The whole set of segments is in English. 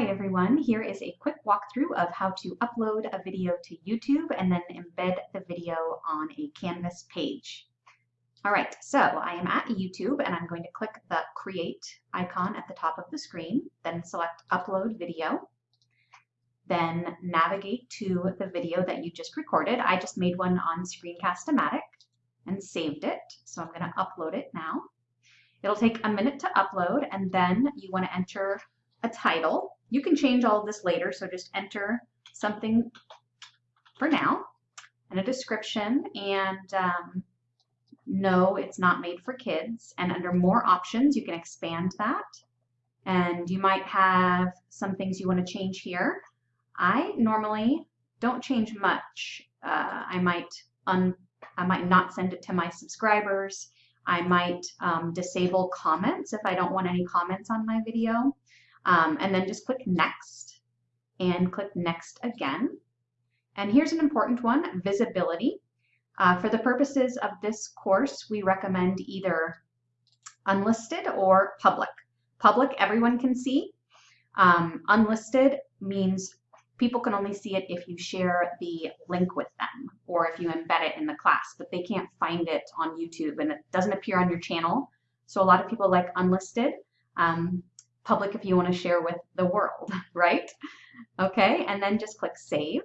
Hi everyone, here is a quick walkthrough of how to upload a video to YouTube and then embed the video on a Canvas page. All right, so I am at YouTube and I'm going to click the create icon at the top of the screen, then select upload video, then navigate to the video that you just recorded. I just made one on Screencast-O-Matic and saved it, so I'm going to upload it now. It'll take a minute to upload and then you want to enter a title. You can change all of this later, so just enter something for now and a description and um, no, it's not made for kids. And under more options, you can expand that. And you might have some things you want to change here. I normally don't change much. Uh, I might un I might not send it to my subscribers. I might um, disable comments if I don't want any comments on my video. Um, and then just click next and click next again. And here's an important one, visibility. Uh, for the purposes of this course, we recommend either unlisted or public. Public, everyone can see. Um, unlisted means people can only see it if you share the link with them or if you embed it in the class, but they can't find it on YouTube and it doesn't appear on your channel. So a lot of people like unlisted. Um, public if you want to share with the world, right? Okay, and then just click save.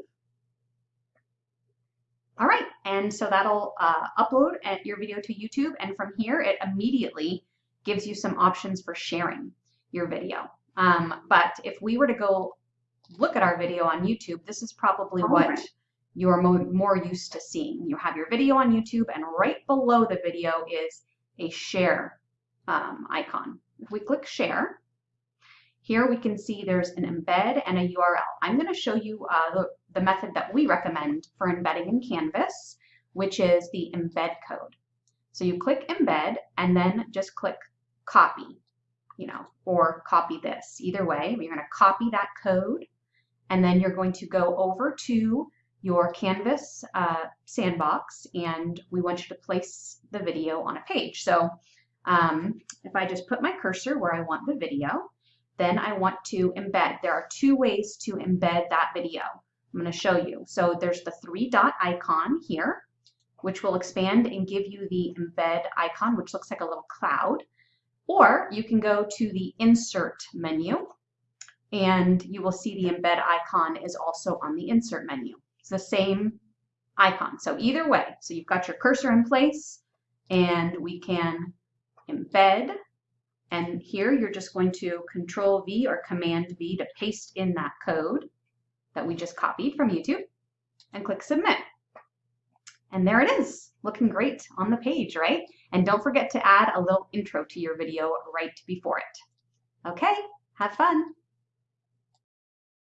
All right, and so that'll uh, upload your video to YouTube, and from here it immediately gives you some options for sharing your video. Um, but if we were to go look at our video on YouTube, this is probably All what right. you're mo more used to seeing. You have your video on YouTube, and right below the video is a share um, icon. If we click share, here we can see there's an embed and a URL. I'm going to show you uh, the, the method that we recommend for embedding in Canvas, which is the embed code. So you click embed and then just click copy, you know, or copy this. Either way, you're going to copy that code and then you're going to go over to your Canvas uh, sandbox and we want you to place the video on a page. So um, if I just put my cursor where I want the video, then I want to embed. There are two ways to embed that video. I'm going to show you. So there's the three dot icon here, which will expand and give you the embed icon, which looks like a little cloud. Or you can go to the insert menu and you will see the embed icon is also on the insert menu. It's the same icon. So either way, so you've got your cursor in place and we can embed and here you're just going to Control V or Command V to paste in that code that we just copied from YouTube and click Submit. And there it is, looking great on the page, right? And don't forget to add a little intro to your video right before it. Okay, have fun.